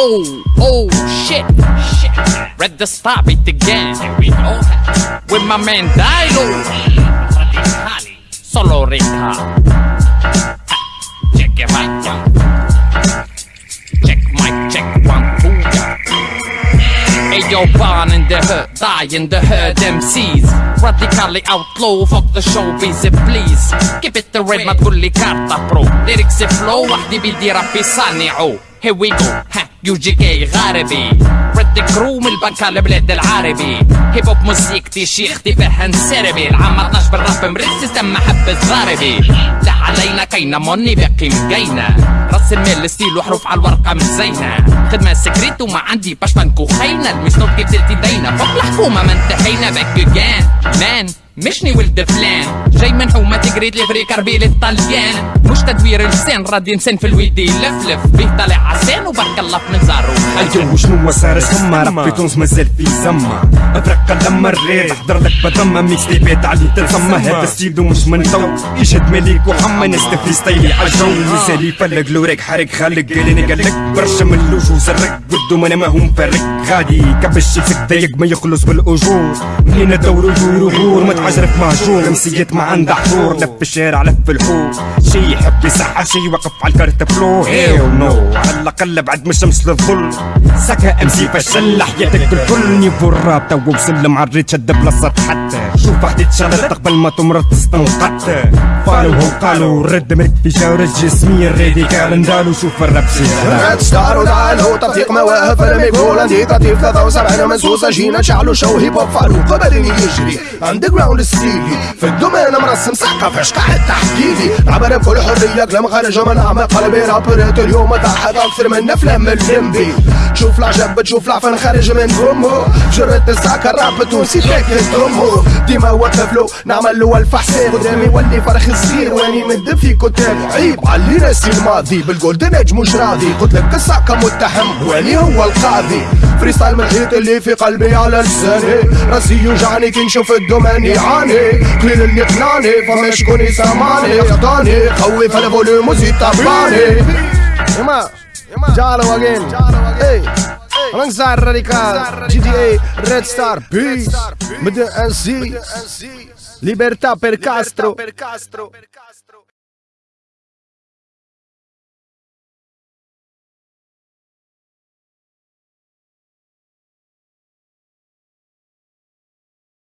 Oh, oh, shit, shit. Ready to stop it again. Here we go. With my man Dilo. Radicali. Solo Rica. Check it right, yeah. Check mic, check one, two, yeah. Hey yo, born in the hood, die in the hood MCs Radically outlaw, fuck the show busy please Keep it the red ما تقولي كارتا برو ليركس فلو وحدي بدي رابي صانعو Here we go, ها يو جي كي غاربي. رد كرو من البنكة البلاد العربي. هيب هوب موسيقتي شيختي فيها نسربي العام 12 بالراب مرسس تم حبة ضاربي لا علينا كينا موني باقي مقينا راس المال ستيل وحروف على الورقة مزينة. خدمة سكريت وما عندي باش بنكو خاينة. المسنوب كيف تلتي دينا فوق الحكومة ما انتهينا. باك مان مشني ولد فلان. جاي من حومة تقريد لي فري كربيل الطليان مش تدوير لسان رادي نسان في الويدي. لفلف بيه طالع عسان وبارك الله في منزارو أيوه شنو صار سما؟ ربي تونس مازال في زما. افرق لما الريد حضر لك بضمة ميكس تيبات علي تلزمة. هذا ستيل مش من تو. يشهد مليك وحما ناس تفري ستايلي عالجو مازال يفلق لوريك حرق خالق قالني قال لك برشا من اللوج وزرق. قدو أنا ما هو مفرق. غادي كبش يفك ضيق ما يخلص بالأجور. منين دورو يورو غور؟ ما تعجرف مهجور مسيت ما عنده حضور لف الشارع لف الحور شي يحب يصحى شي يوقف على الكارت فلو هيو نو على الأقل بعد من الشمس للظل. سكا ام سي فشل حياتك الكل نيفو الراب تو وسلم على الريت شد بلاصة حتى شوف واحد تشلت قبل ما تمرض تستنقط فالو هم قالوا رد مرك في شاور الجسمية الراديكال ندالو شوف الراب سيهرا ريد ستار ودعالو تطبيق مواهب فيلم يقول عندي تطيب 73 منسوسة جينا نشعلو شو هيب هوب فالو قبل يجري. اندر جراوند ستيلي في الدومين مرسم سقف قاعد تحديدي عبر بكل حرية كلام خارج من اعماق قلبي. رابرت اليوم تحت أكثر من افلام الليمبي شوف العجب بتشوف العفن خارج من فمه جرت الساكة الراب التونسي فيك تضمه ديما وقف له نعمل له الف حساب قدامي ولي فرخ صغير واني مدب في كتاب عيب. علي ناسي الماضي بالجولدن ايج مش راضي. قلت لك الساكة متهم واني هو القاضي. فري ستايل من الحيط اللي في قلبي على لساني. راسي يوجعني كي نشوف الدومان يعاني. قليل اللي قناني فما شكون يسمعني يقضاني قوي في الفوليوم وزيد طباني يما جالو اجين اي alongside Radical GTA Red Star Peace. مدن أن سي. Libertà per Castro